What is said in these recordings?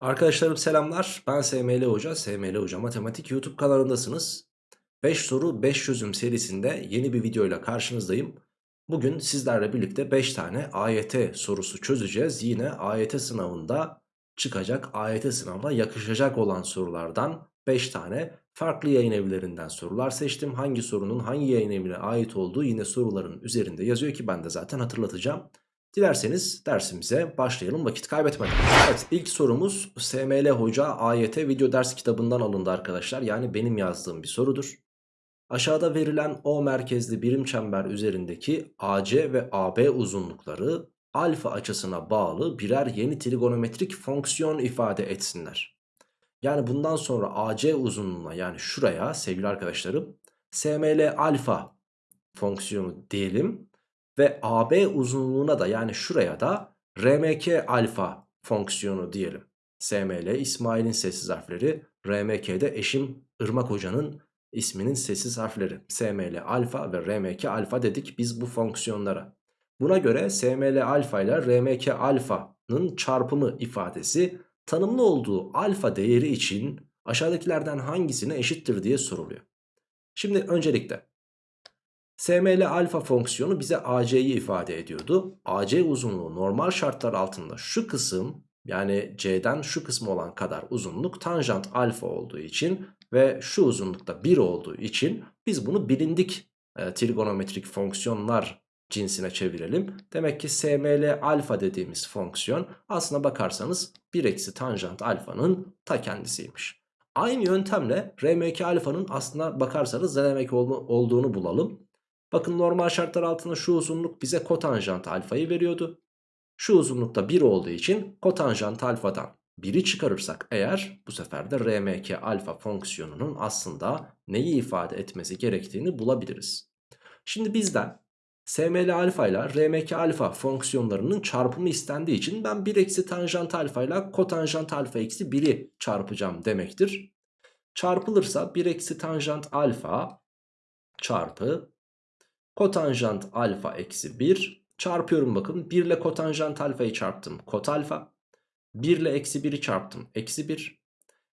Arkadaşlarım selamlar. Ben SML Hoca. SML Hoca Matematik YouTube kanalındasınız. 5 soru 5 çözüm serisinde yeni bir videoyla karşınızdayım. Bugün sizlerle birlikte 5 tane AYT sorusu çözeceğiz. Yine AYT sınavında çıkacak, AYT sınavına yakışacak olan sorulardan 5 tane farklı yayın evlerinden sorular seçtim. Hangi sorunun hangi yayın evine ait olduğu yine soruların üzerinde yazıyor ki ben de zaten hatırlatacağım. Dilerseniz dersimize başlayalım vakit kaybetmeden. Evet ilk sorumuz SML Hoca AYT video ders kitabından alındı arkadaşlar. Yani benim yazdığım bir sorudur. Aşağıda verilen O merkezli birim çember üzerindeki AC ve AB uzunlukları alfa açısına bağlı birer yeni trigonometrik fonksiyon ifade etsinler. Yani bundan sonra AC uzunluğuna yani şuraya sevgili arkadaşlarım SML alfa fonksiyonu diyelim ve AB uzunluğuna da yani şuraya da RMK alfa fonksiyonu diyelim. SML İsmail'in sessiz harfleri, RMK'de eşim Irmak Hoca'nın isminin sessiz harfleri. SML alfa ve RMK alfa dedik biz bu fonksiyonlara. Buna göre SML alfa ile RMK alfanın çarpımı ifadesi tanımlı olduğu alfa değeri için aşağıdakilerden hangisine eşittir diye soruluyor. Şimdi öncelikle SML alfa fonksiyonu bize AC'yi ifade ediyordu. AC uzunluğu normal şartlar altında şu kısım yani C'den şu kısmı olan kadar uzunluk tanjant alfa olduğu için ve şu uzunlukta 1 olduğu için biz bunu bilindik e, trigonometrik fonksiyonlar cinsine çevirelim. Demek ki SML alfa dediğimiz fonksiyon aslına bakarsanız 1 eksi tanjant alfanın ta kendisiymiş. Aynı yöntemle RMK alfanın aslına bakarsanız ne demek olduğunu bulalım. Bakın normal şartlar altında şu uzunluk bize kotanjant alfayı veriyordu. Şu uzunlukta 1 olduğu için kotanjant alfadan 1'i çıkarırsak eğer bu sefer de RMK alfa fonksiyonunun aslında neyi ifade etmesi gerektiğini bulabiliriz. Şimdi bizden SML alfa ile RMK alfa fonksiyonlarının çarpımı istendiği için ben 1 eksi tanjant alfa ile kotanjant alfa eksi 1'i çarpacağım demektir. Çarpılırsa 1 eksi tanjant alfa çarpı Kotanjant alfa eksi 1 çarpıyorum bakın. 1 ile kotanjant alfayı çarptım. Kot alfa. 1 ile eksi 1'i çarptım. Eksi 1.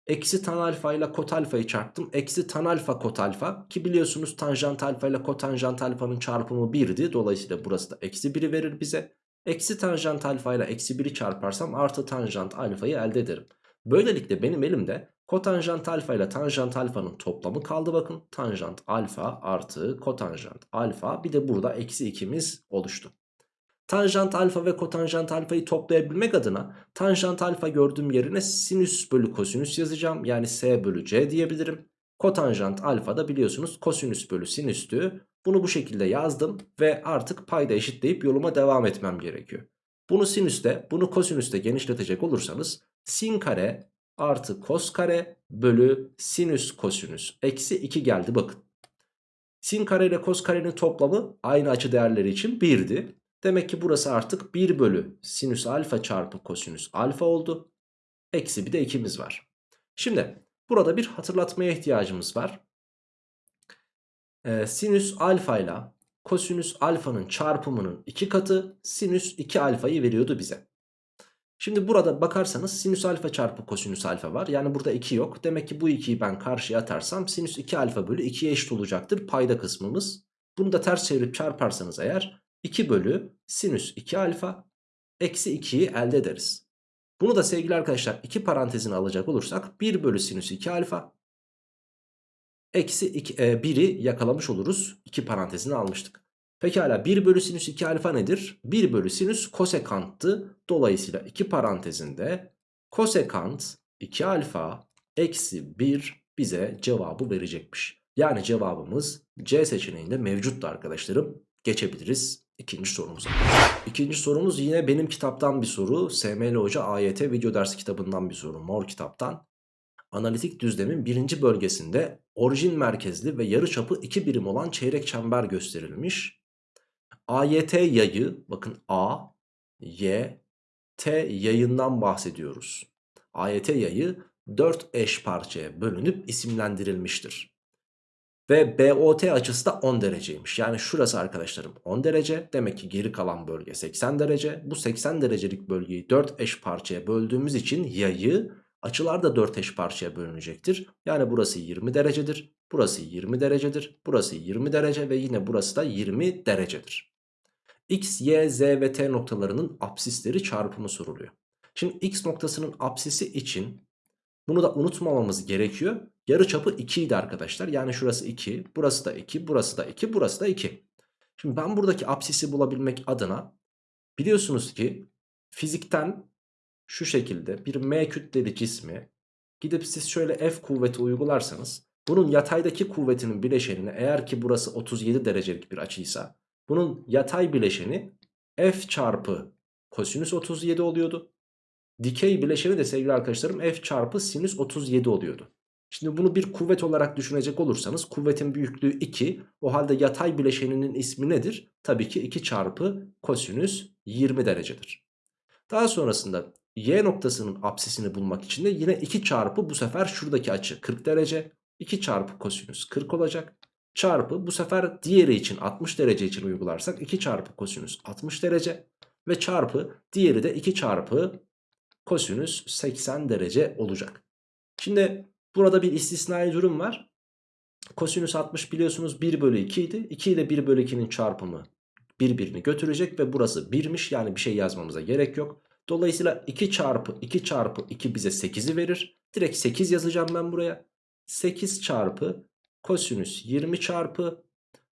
Eksi tan alfa ile kot alfayı çarptım. Eksi tan alfa kot alfa. Ki biliyorsunuz tanjant alfa ile kotanjant alfanın çarpımı 1'di. Dolayısıyla burası da eksi 1'i verir bize. Eksi tanjant alfa ile eksi 1'i çarparsam artı tanjant alfayı elde ederim. Böylelikle benim elimde Kotanjant alfa ile tanjant alfanın toplamı kaldı bakın. Tanjant alfa artı kotanjant alfa bir de burada eksi 2'miz oluştu. Tanjant alfa ve kotanjant alfayı toplayabilmek adına tanjant alfa gördüğüm yerine sinüs bölü kosinüs yazacağım. Yani s bölü c diyebilirim. Kotanjant alfa da biliyorsunuz kosinüs bölü sinüstü. Bunu bu şekilde yazdım ve artık payda eşitleyip yoluma devam etmem gerekiyor. Bunu sinüste bunu kosinüste genişletecek olursanız sin kare artı kos kare bölü sinüs kosinüs eksi 2 geldi bakın. Sin kare ile kos karenin toplamı aynı açı değerleri için 1'di. Demek ki burası artık 1 bölü sinüs alfa çarpı kosinüs alfa oldu. Eksi bir de 2'miz var. Şimdi burada bir hatırlatmaya ihtiyacımız var. Ee, sinüs alfa ile kosinüs alfanın çarpımının 2 katı sinüs 2 alfayı veriyordu bize. Şimdi burada bakarsanız sinüs alfa çarpı kosinüs alfa var. Yani burada 2 yok. Demek ki bu 2'yi ben karşıya atarsam sinüs 2 alfa bölü 2'ye eşit olacaktır payda kısmımız. Bunu da ters çevirip çarparsanız eğer 2 bölü sinüs 2 alfa eksi 2'yi elde ederiz. Bunu da sevgili arkadaşlar 2 parantezine alacak olursak 1 bölü sinüs 2 alfa eksi 1'i e, yakalamış oluruz. 2 parantezine almıştık. Pekala 1 bölü sinüs 2 alfa nedir? 1 bölü sinüs kosekanttı. Dolayısıyla 2 parantezinde kosekant 2 alfa eksi 1 bize cevabı verecekmiş. Yani cevabımız C seçeneğinde mevcuttu arkadaşlarım. Geçebiliriz ikinci sorumuza. İkinci sorumuz yine benim kitaptan bir soru. SML Hoca AYT video dersi kitabından bir soru. Mor kitaptan. Analitik düzlemin birinci bölgesinde orijin merkezli ve yarıçapı 2 birim olan çeyrek çember gösterilmiş. AYT yayı bakın A, Y, T yayından bahsediyoruz. AYT yayı 4 eş parçaya bölünüp isimlendirilmiştir. Ve BOT açısı da 10 dereceymiş. Yani şurası arkadaşlarım 10 derece. Demek ki geri kalan bölge 80 derece. Bu 80 derecelik bölgeyi 4 eş parçaya böldüğümüz için yayı açılar da 4 eş parçaya bölünecektir. Yani burası 20 derecedir. Burası 20 derecedir. Burası 20 derece ve yine burası da 20 derecedir. X, Y, Z ve T noktalarının apsisleri çarpımı soruluyor. Şimdi X noktasının apsisi için bunu da unutmamamız gerekiyor. Yarı çapı 2 idi arkadaşlar. Yani şurası 2, burası da 2, burası da 2, burası da 2. Şimdi ben buradaki apsisi bulabilmek adına biliyorsunuz ki fizikten şu şekilde bir M kütleli cismi gidip siz şöyle F kuvveti uygularsanız bunun yataydaki kuvvetinin bileşenini eğer ki burası 37 derecelik bir açıysa bunun yatay bileşeni F çarpı kosinüs 37 oluyordu. Dikey bileşeni de sevgili arkadaşlarım F çarpı sinüs 37 oluyordu. Şimdi bunu bir kuvvet olarak düşünecek olursanız kuvvetin büyüklüğü 2. O halde yatay bileşeninin ismi nedir? Tabii ki 2 çarpı kosinüs 20 derecedir. Daha sonrasında y noktasının apsisini bulmak için de yine 2 çarpı bu sefer şuradaki açı 40 derece. 2 çarpı kosinüs 40 olacak. Çarpı bu sefer diğeri için 60 derece için uygularsak 2 çarpı kosinüs 60 derece. Ve çarpı diğeri de 2 çarpı kosinüs 80 derece olacak. Şimdi burada bir istisnai durum var. Kosinüs 60 biliyorsunuz 1 bölü 2 idi. 2 ile 1 bölü 2'nin çarpımı birbirini götürecek ve burası 1'miş. Yani bir şey yazmamıza gerek yok. Dolayısıyla 2 çarpı 2 çarpı 2 bize 8'i verir. Direkt 8 yazacağım ben buraya. 8 çarpı kosinüs 20 çarpı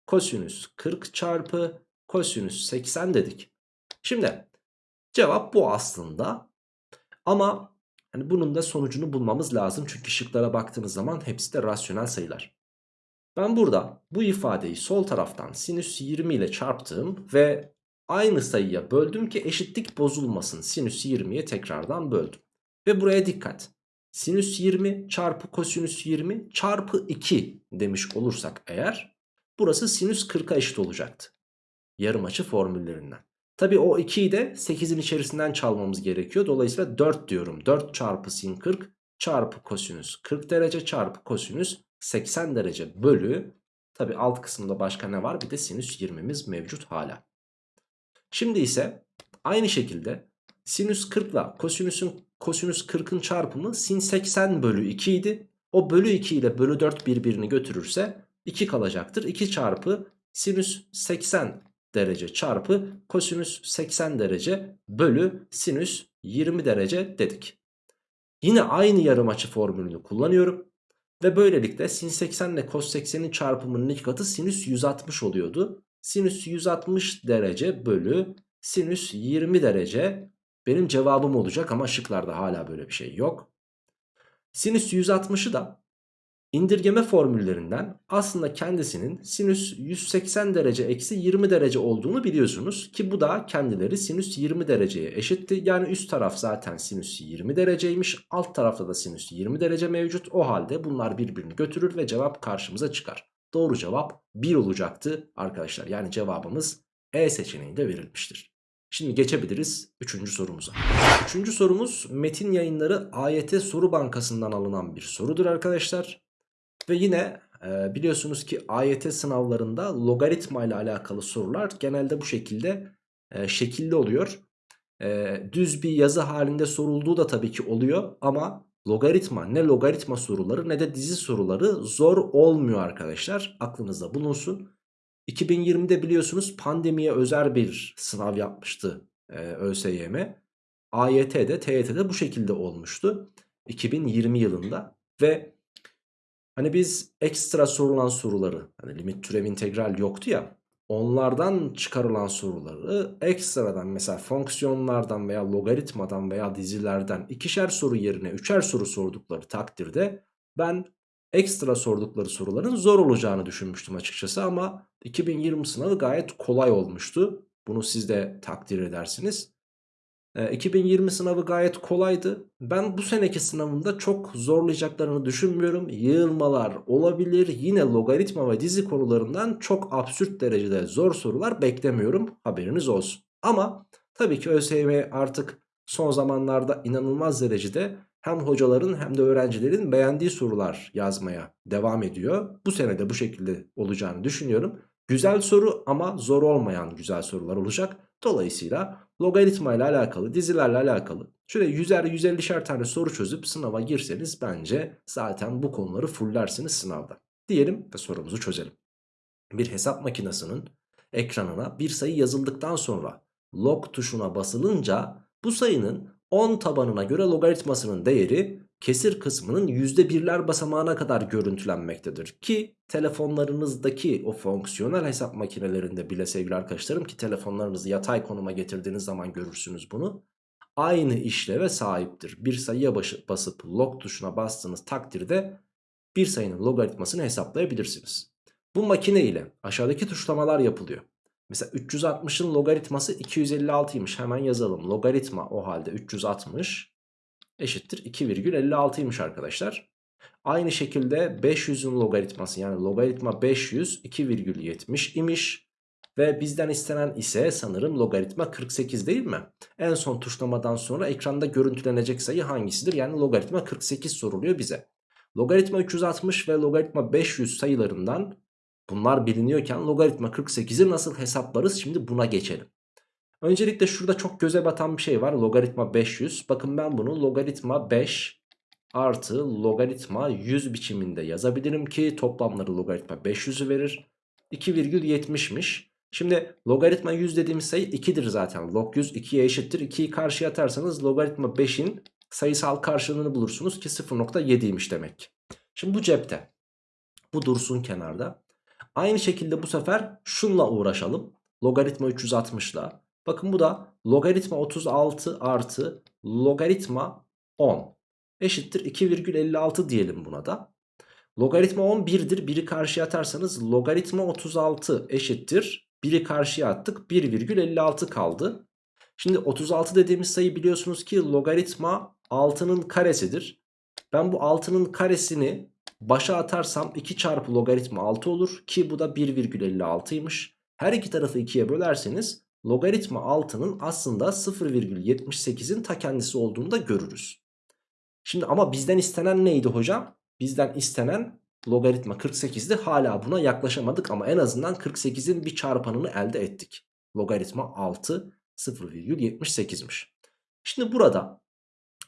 kosinüs 40 çarpı kosinüs 80 dedik. Şimdi cevap bu aslında. Ama hani bunun da sonucunu bulmamız lazım. Çünkü şıklara baktığınız zaman hepsi de rasyonel sayılar. Ben burada bu ifadeyi sol taraftan sinüs 20 ile çarptım ve aynı sayıya böldüm ki eşitlik bozulmasın. Sinüs 20'ye tekrardan böldüm. Ve buraya dikkat. Sinüs 20 çarpı kosinüs 20 çarpı 2 demiş olursak eğer burası sinüs 40'a eşit olacaktı. Yarım açı formüllerinden. Tabi o 2'yi de 8'in içerisinden çalmamız gerekiyor. Dolayısıyla 4 diyorum. 4 çarpı sin 40 çarpı kosinüs 40 derece çarpı kosinüs 80 derece bölü. Tabi alt kısımda başka ne var? Bir de sinüs 20'miz mevcut hala. Şimdi ise aynı şekilde sinüs 40 ile kosinüsün kosinüs 40'ın çarpımı sin 80 bölü 2 idi. O bölü 2 ile bölü 4 birbirini götürürse 2 kalacaktır. 2 çarpı sinüs 80 derece çarpı kosinüs 80 derece bölü sinüs 20 derece dedik. Yine aynı yarım açı formülünü kullanıyorum. Ve böylelikle sin 80 ile cos 80'in çarpımının iki katı sinüs 160 oluyordu. Sinüs 160 derece bölü sinüs 20 derece benim cevabım olacak ama şıklarda hala böyle bir şey yok. Sinüs 160'ı da indirgeme formüllerinden aslında kendisinin sinüs 180 derece eksi 20 derece olduğunu biliyorsunuz. Ki bu da kendileri sinüs 20 dereceye eşitti. Yani üst taraf zaten sinüs 20 dereceymiş. Alt tarafta da sinüs 20 derece mevcut. O halde bunlar birbirini götürür ve cevap karşımıza çıkar. Doğru cevap 1 olacaktı arkadaşlar. Yani cevabımız E seçeneğinde verilmiştir. Şimdi geçebiliriz 3. sorumuza. 3. sorumuz Metin Yayınları AYT Soru Bankası'ndan alınan bir sorudur arkadaşlar. Ve yine e, biliyorsunuz ki AYT sınavlarında logaritma ile alakalı sorular genelde bu şekilde e, şekilli oluyor. E, düz bir yazı halinde sorulduğu da tabii ki oluyor ama logaritma ne logaritma soruları ne de dizi soruları zor olmuyor arkadaşlar. Aklınızda bulunsun. 2020'de biliyorsunuz pandemiye özel bir sınav yapmıştı e, ÖSYM. AYT'de TYT'de bu şekilde olmuştu 2020 yılında ve hani biz ekstra sorulan soruları hani limit türev integral yoktu ya onlardan çıkarılan soruları ekstradan mesela fonksiyonlardan veya logaritmadan veya dizilerden ikişer soru yerine üçer soru sordukları takdirde ben ekstra sordukları soruların zor olacağını düşünmüştüm açıkçası ama 2020 sınavı gayet kolay olmuştu. Bunu siz de takdir edersiniz. E, 2020 sınavı gayet kolaydı. Ben bu seneki sınavında çok zorlayacaklarını düşünmüyorum. Yığılmalar olabilir. Yine logaritma ve dizi konularından çok absürt derecede zor sorular beklemiyorum. Haberiniz olsun. Ama tabii ki ÖSYM artık son zamanlarda inanılmaz derecede hem hocaların hem de öğrencilerin beğendiği sorular yazmaya devam ediyor. Bu sene de bu şekilde olacağını düşünüyorum. Güzel soru ama zor olmayan güzel sorular olacak. Dolayısıyla logaritma ile alakalı, dizilerle alakalı şöyle 100'er 150'şer tane soru çözüp sınava girseniz bence zaten bu konuları fullersiniz sınavda. Diyelim ve sorumuzu çözelim. Bir hesap makinesinin ekranına bir sayı yazıldıktan sonra log tuşuna basılınca bu sayının 10 tabanına göre logaritmasının değeri kesir kısmının %1'ler basamağına kadar görüntülenmektedir. Ki telefonlarınızdaki o fonksiyonel hesap makinelerinde bile sevgili arkadaşlarım ki telefonlarınızı yatay konuma getirdiğiniz zaman görürsünüz bunu. Aynı işleve sahiptir. Bir sayıya basıp log tuşuna bastığınız takdirde bir sayının logaritmasını hesaplayabilirsiniz. Bu makine ile aşağıdaki tuşlamalar yapılıyor. Mesela 360'ın logaritması 256'ymış hemen yazalım. Logaritma o halde 360 eşittir 2,56'ymış arkadaşlar. Aynı şekilde 500'ün logaritması yani logaritma 500 2,70 imiş. Ve bizden istenen ise sanırım logaritma 48 değil mi? En son tuşlamadan sonra ekranda görüntülenecek sayı hangisidir? Yani logaritma 48 soruluyor bize. Logaritma 360 ve logaritma 500 sayılarından bunlar biliniyorken logaritma 48'i nasıl hesaplarız? Şimdi buna geçelim. Öncelikle şurada çok göze batan bir şey var. Logaritma 500. Bakın ben bunu logaritma 5 artı logaritma 100 biçiminde yazabilirim ki toplamları logaritma 500'ü verir. 2,70'miş. Şimdi logaritma 100 dediğimiz sayı 2'dir zaten. Log 100 2'ye eşittir. 2'yi karşıya atarsanız logaritma 5'in sayısal karşılığını bulursunuz ki 0.7'ymiş demek. Şimdi bu cepte. Bu dursun kenarda. Aynı şekilde bu sefer şunla uğraşalım. Logaritma 360'la. Bakın bu da logaritma 36 artı logaritma 10 eşittir 2,56 diyelim buna da. Logaritma 10 1'dir. 1'i karşıya atarsanız logaritma 36 eşittir. 1'i karşıya attık 1,56 kaldı. Şimdi 36 dediğimiz sayı biliyorsunuz ki logaritma 6'nın karesidir. Ben bu 6'nın karesini başa atarsam 2 çarpı logaritma 6 olur ki bu da 1,56'ymış. Her iki tarafı 2'ye bölerseniz logaritma 6'nın aslında 0,78'in ta kendisi olduğunu da görürüz. Şimdi ama bizden istenen neydi hocam? Bizden istenen logaritma 48'di. Hala buna yaklaşamadık ama en azından 48'in bir çarpanını elde ettik. Logaritma 6 0,78'miş. Şimdi burada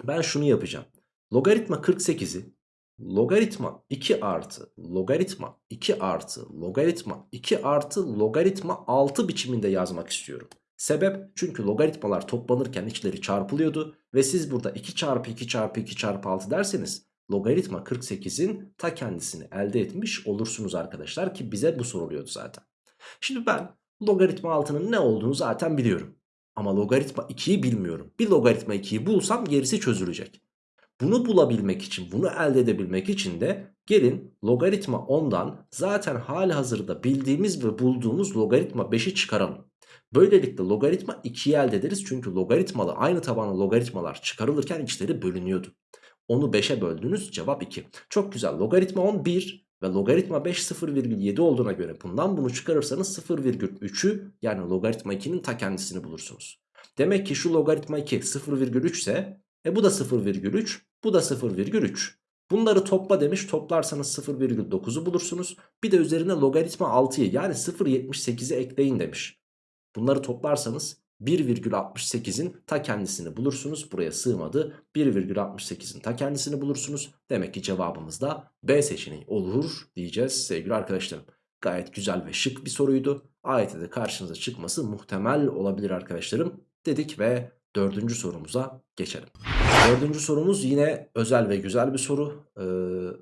ben şunu yapacağım. Logaritma 48'i logaritma 2 artı logaritma 2 artı logaritma 2 artı logaritma 6 biçiminde yazmak istiyorum. Sebep çünkü logaritmalar toplanırken içleri çarpılıyordu ve siz burada 2 çarpı 2 çarpı 2 çarpı 6 derseniz logaritma 48'in ta kendisini elde etmiş olursunuz arkadaşlar ki bize bu soruluyordu zaten. Şimdi ben logaritma 6'nın ne olduğunu zaten biliyorum. Ama logaritma 2'yi bilmiyorum. Bir logaritma 2'yi bulsam gerisi çözülecek. Bunu bulabilmek için, bunu elde edebilmek için de gelin logaritma 10'dan zaten hali hazırda bildiğimiz ve bulduğumuz logaritma 5'i çıkaralım. Böylelikle logaritma 2'yi elde ederiz. Çünkü logaritmalı aynı tabanlı logaritmalar çıkarılırken içleri bölünüyordu. Onu 5'e böldünüz cevap 2. Çok güzel logaritma 10 1 ve logaritma 5 0,7 olduğuna göre bundan bunu çıkarırsanız 0,3'ü yani logaritma 2'nin ta kendisini bulursunuz. Demek ki şu logaritma 2 0,3 ise e bu da 0,3 bu da 0,3. Bunları topla demiş toplarsanız 0,9'u bulursunuz. Bir de üzerine logaritma 6'yı yani 0,78'i ekleyin demiş. Bunları toplarsanız 1,68'in ta kendisini bulursunuz. Buraya sığmadı. 1,68'in ta kendisini bulursunuz. Demek ki cevabımız da B seçeneği olur diyeceğiz sevgili arkadaşlarım. Gayet güzel ve şık bir soruydu. AYT'de de karşınıza çıkması muhtemel olabilir arkadaşlarım dedik ve dördüncü sorumuza geçelim. Dördüncü sorumuz yine özel ve güzel bir soru. Ee,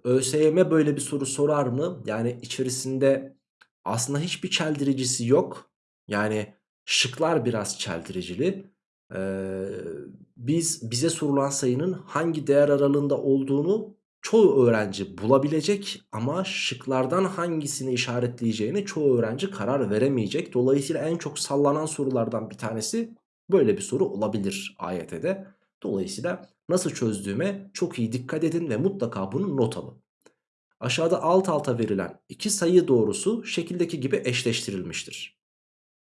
ÖSYM böyle bir soru sorar mı? Yani içerisinde aslında hiçbir çeldiricisi yok. Yani şıklar biraz çeldiricili. Ee, biz bize sorulan sayının hangi değer aralığında olduğunu çoğu öğrenci bulabilecek ama şıklardan hangisini işaretleyeceğini çoğu öğrenci karar veremeyecek. Dolayısıyla en çok sallanan sorulardan bir tanesi böyle bir soru olabilir AYT'de. Dolayısıyla nasıl çözdüğüme çok iyi dikkat edin ve mutlaka bunu not alın. Aşağıda alt alta verilen iki sayı doğrusu şekildeki gibi eşleştirilmiştir.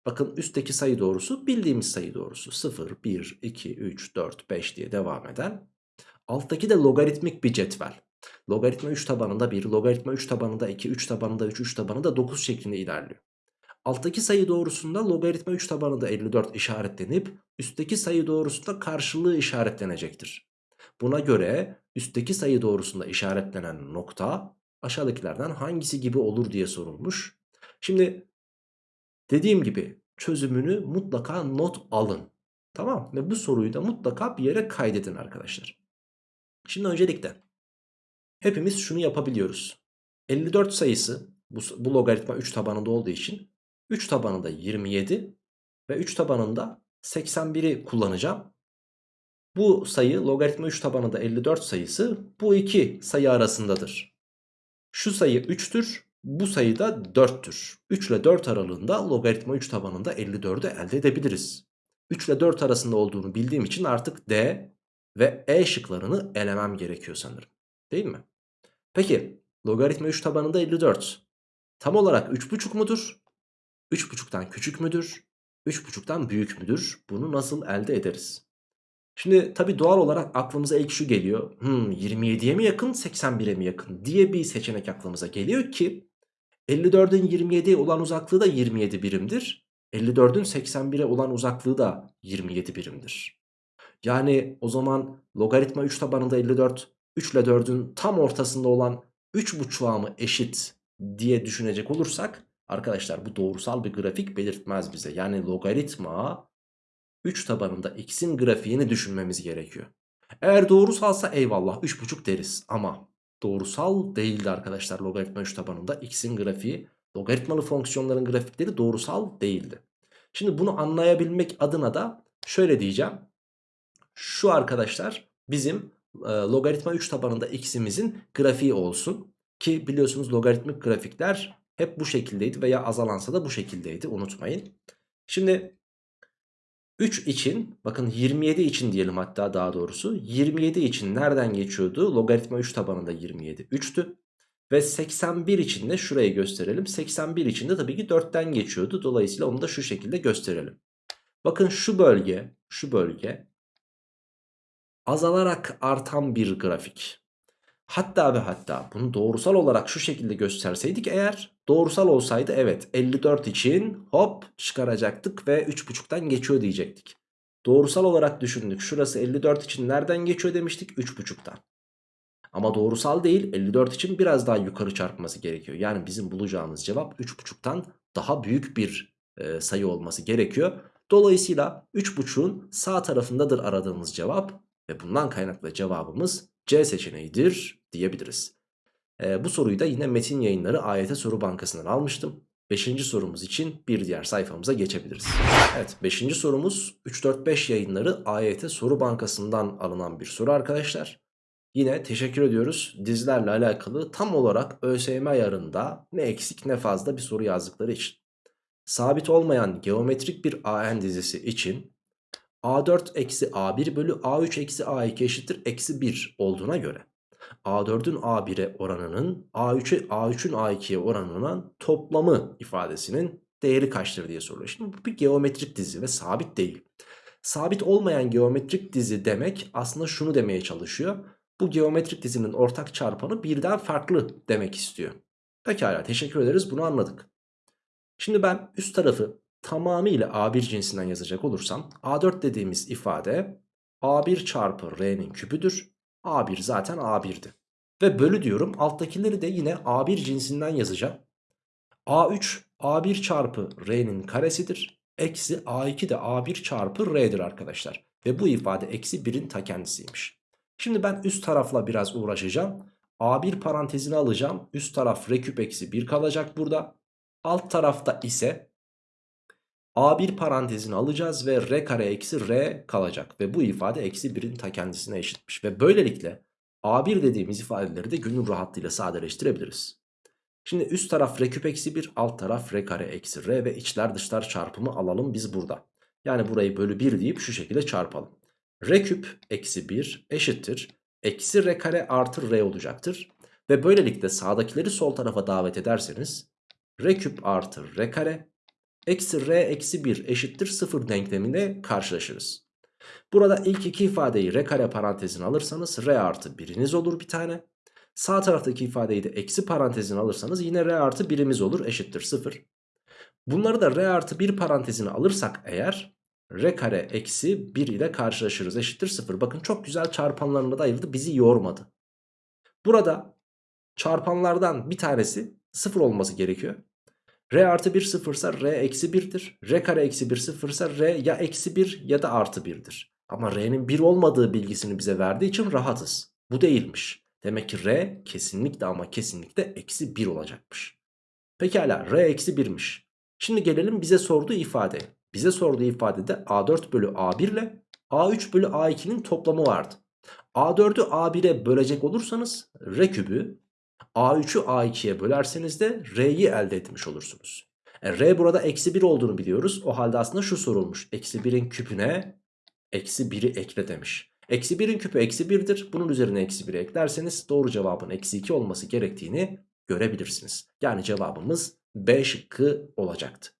Bakın üstteki sayı doğrusu bildiğimiz sayı doğrusu 0, 1, 2, 3, 4, 5 diye devam eden. Alttaki de logaritmik bir cetvel. Logaritma 3 tabanında 1, logaritma 3 tabanında 2, 3 tabanında 3, 3 tabanında 9 şeklinde ilerliyor. Alttaki sayı doğrusunda logaritma 3 tabanında 54 işaretlenip üstteki sayı doğrusunda karşılığı işaretlenecektir. Buna göre üstteki sayı doğrusunda işaretlenen nokta aşağıdakilerden hangisi gibi olur diye sorulmuş. Şimdi dediğim gibi çözümünü mutlaka not alın. Tamam ve bu soruyu da mutlaka bir yere kaydedin arkadaşlar. Şimdi öncelikle hepimiz şunu yapabiliyoruz. 54 sayısı bu, bu logaritma 3 tabanında olduğu için 3 tabanında 27 ve 3 tabanında 81'i kullanacağım. Bu sayı logaritma 3 tabanında 54 sayısı bu iki sayı arasındadır. Şu sayı 3'tür bu sayı da 4'tür. 3 ile 4 aralığında logaritma 3 tabanında 54'ü elde edebiliriz. 3 ile 4 arasında olduğunu bildiğim için artık D ve E şıklarını elemem gerekiyor sanırım. Değil mi? Peki logaritma 3 tabanında 54 tam olarak 3,5 mudur? 3,5'tan küçük müdür? 3,5'tan büyük müdür? Bunu nasıl elde ederiz? Şimdi tabi doğal olarak aklımıza ilk şu geliyor. Hmm, 27'ye mi yakın 81'e mi yakın diye bir seçenek aklımıza geliyor ki 54'ün 27'ye olan uzaklığı da 27 birimdir. 54'ün 81'e olan uzaklığı da 27 birimdir. Yani o zaman logaritma 3 tabanında 54 3 ile 4'ün tam ortasında olan 3,5'a mı eşit diye düşünecek olursak arkadaşlar bu doğrusal bir grafik belirtmez bize. Yani logaritma 3 tabanında x'in grafiğini düşünmemiz gerekiyor. Eğer doğrusalsa eyvallah 3,5 deriz ama doğrusal değildi arkadaşlar logaritma 3 tabanında x'in grafiği. Logaritmalı fonksiyonların grafikleri doğrusal değildi. Şimdi bunu anlayabilmek adına da şöyle diyeceğim. Şu arkadaşlar bizim e, logaritma 3 tabanında x'imizin grafiği olsun. Ki biliyorsunuz logaritmik grafikler hep bu şekildeydi veya azalansa da bu şekildeydi unutmayın. Şimdi 3 için bakın 27 için diyelim hatta daha doğrusu 27 için nereden geçiyordu? Logaritma 3 tabanında 27 3'tü. Ve 81 için de şurayı gösterelim. 81 için de tabii ki 4'ten geçiyordu. Dolayısıyla onu da şu şekilde gösterelim. Bakın şu bölge, şu bölge azalarak artan bir grafik. Hatta ve hatta bunu doğrusal olarak şu şekilde gösterseydik eğer doğrusal olsaydı evet 54 için hop çıkaracaktık ve 3.5'tan geçiyor diyecektik. Doğrusal olarak düşündük şurası 54 için nereden geçiyor demiştik 3.5'tan. Ama doğrusal değil 54 için biraz daha yukarı çarpması gerekiyor. Yani bizim bulacağımız cevap 3.5'tan daha büyük bir e, sayı olması gerekiyor. Dolayısıyla 3.5'un sağ tarafındadır aradığımız cevap ve bundan kaynaklı cevabımız C seçeneğidir diyebiliriz. Ee, bu soruyu da yine Metin Yayınları AYT Soru Bankası'ndan almıştım. Beşinci sorumuz için bir diğer sayfamıza geçebiliriz. Evet beşinci sorumuz 3-4-5 yayınları AYT Soru Bankası'ndan alınan bir soru arkadaşlar. Yine teşekkür ediyoruz dizilerle alakalı tam olarak ÖSYM ayarında ne eksik ne fazla bir soru yazdıkları için. Sabit olmayan geometrik bir AN dizisi için A4 eksi A1 bölü A3 eksi A2 eşittir eksi 1 olduğuna göre A4'ün A1'e oranının A3'e A3'ün A2'ye oranının toplamı ifadesinin değeri kaçtır diye soruluyor. Şimdi bu bir geometrik dizi ve sabit değil. Sabit olmayan geometrik dizi demek aslında şunu demeye çalışıyor. Bu geometrik dizinin ortak çarpanı birden farklı demek istiyor. Pekala teşekkür ederiz bunu anladık. Şimdi ben üst tarafı tamamıyla A1 cinsinden yazacak olursam A4 dediğimiz ifade A1 çarpı R'nin küpüdür. A1 zaten A1'di. Ve bölü diyorum alttakileri de yine A1 cinsinden yazacağım. A3 A1 çarpı R'nin karesidir. Eksi A2 de A1 çarpı R'dir arkadaşlar. Ve bu ifade eksi 1'in ta kendisiymiş. Şimdi ben üst tarafla biraz uğraşacağım. A1 parantezini alacağım. Üst taraf R küp eksi 1 kalacak burada. Alt tarafta ise A1 parantezini alacağız ve R kare eksi R kalacak. Ve bu ifade eksi 1'in ta kendisine eşitmiş. Ve böylelikle A1 dediğimiz ifadeleri de gönül rahatlığıyla sadeleştirebiliriz. Şimdi üst taraf R küp eksi 1 alt taraf R kare eksi R ve içler dışlar çarpımı alalım biz burada. Yani burayı bölü 1 deyip şu şekilde çarpalım. R küp eksi 1 eşittir. Eksi R kare artı R olacaktır. Ve böylelikle sağdakileri sol tarafa davet ederseniz R küp artı R kare Eksi r eksi 1 eşittir 0 denkleminde karşılaşırız. Burada ilk iki ifadeyi r kare parantezine alırsanız r artı biriniz olur bir tane. Sağ taraftaki ifadeyi de eksi parantezine alırsanız yine r artı birimiz olur eşittir 0. Bunları da r artı 1 parantezine alırsak eğer r kare eksi 1 ile karşılaşırız eşittir 0. Bakın çok güzel çarpanlarına da ayırdı bizi yormadı. Burada çarpanlardan bir tanesi 0 olması gerekiyor. R artı 1 sıfırsa R eksi 1'dir. R kare eksi 1 sıfırsa R ya eksi 1 ya da artı 1'dir. Ama R'nin 1 olmadığı bilgisini bize verdiği için rahatız. Bu değilmiş. Demek ki R kesinlikle ama kesinlikle eksi 1 olacakmış. Pekala R eksi 1'miş. Şimdi gelelim bize sorduğu ifade. Bize sorduğu ifadede A4 bölü A1 ile A3 bölü A2'nin toplamı vardı. A4'ü A1'e bölecek olursanız R kübü A3'ü A2'ye bölerseniz de R'yi elde etmiş olursunuz. E, R burada eksi 1 olduğunu biliyoruz. O halde aslında şu sorulmuş. Eksi 1'in küpüne eksi 1'i ekle demiş. Eksi 1'in küpü eksi 1'dir. Bunun üzerine eksi 1'i eklerseniz doğru cevabın eksi 2 olması gerektiğini görebilirsiniz. Yani cevabımız B şıkkı olacaktı.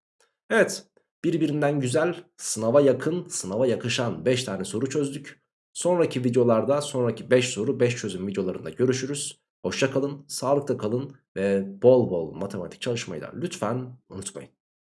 Evet birbirinden güzel sınava yakın sınava yakışan 5 tane soru çözdük. Sonraki videolarda sonraki 5 soru 5 çözüm videolarında görüşürüz. Hoşça kalın, sağlıkta kalın ve bol bol matematik çalışmayı da lütfen unutmayın.